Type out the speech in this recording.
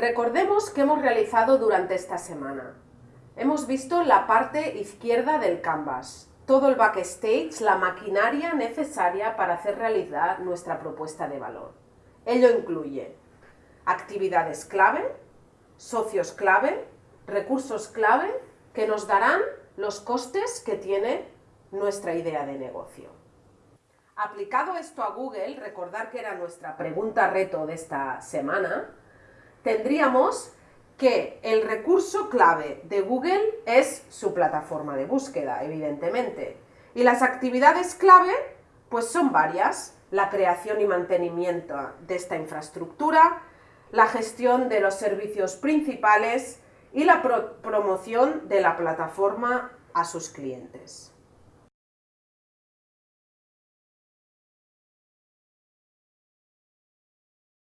Recordemos que hemos realizado durante esta semana. Hemos visto la parte izquierda del canvas, todo el backstage, la maquinaria necesaria para hacer realidad nuestra propuesta de valor. Ello incluye actividades clave, socios clave, recursos clave que nos darán los costes que tiene nuestra idea de negocio. Aplicado esto a Google, recordar que era nuestra pregunta reto de esta semana, tendríamos que el recurso clave de Google es su plataforma de búsqueda, evidentemente. Y las actividades clave, pues son varias. La creación y mantenimiento de esta infraestructura, la gestión de los servicios principales y la promoción de la plataforma a sus clientes.